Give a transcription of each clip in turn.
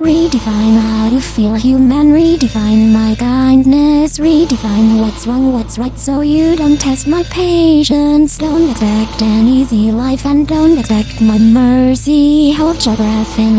Redefine how to feel human, redefine my kindness, redefine what's wrong, what's right, so you don't test my patience. Don't expect an easy life and don't expect my mercy. Hold your breath and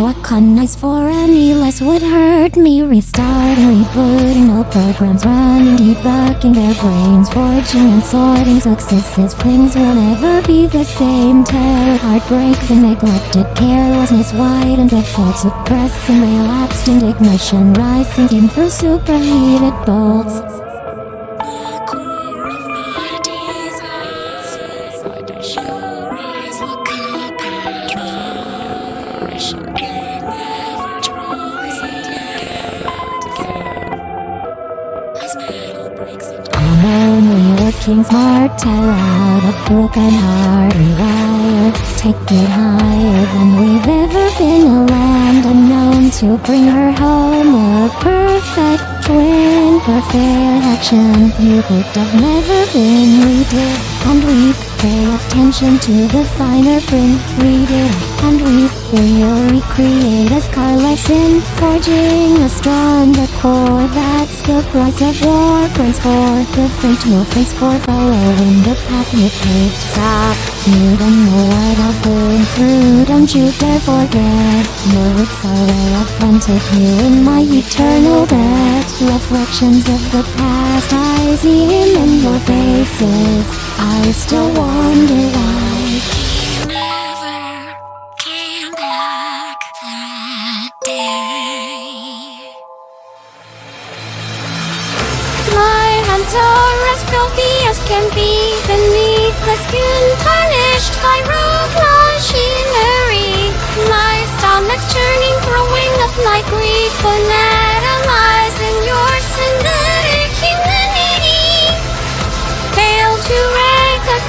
ice for any less would hurt me. Restarting, rebooting, no programs running, debugging their brains, forging and sorting successes. Things will never be the same. Terror, heartbreak, the neglected carelessness, widens the fault, suppressing relapsed indignation rising in through superheated bolts. I'm only working smart, tear out a broken heart, rewire, take it higher than we've ever to bring her home, a perfect twin, perfection. You could have never been, we did, and we pay attention to the finer print, read it, and we will recreate a scar lesson, forging a stronger core. That's the price of war. Praise for the fate you'll face for following the path you paved. Stop. You don't know what I've been through. Don't you dare forget. Roots are where I've planted you in my eternal debt. Reflections of the past I see him in your faces. I still wonder why. You never came back that day. My hands are as filthy as can be beneath the skin,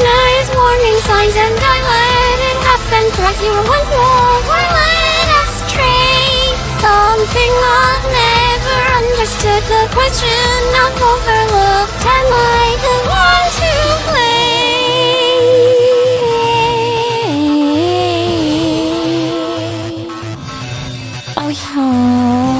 recognize warning signs and I let it happen Cause you were once more. Let us astray Something I've never understood. The question I've overlooked. Am I the one to blame? Oh yeah.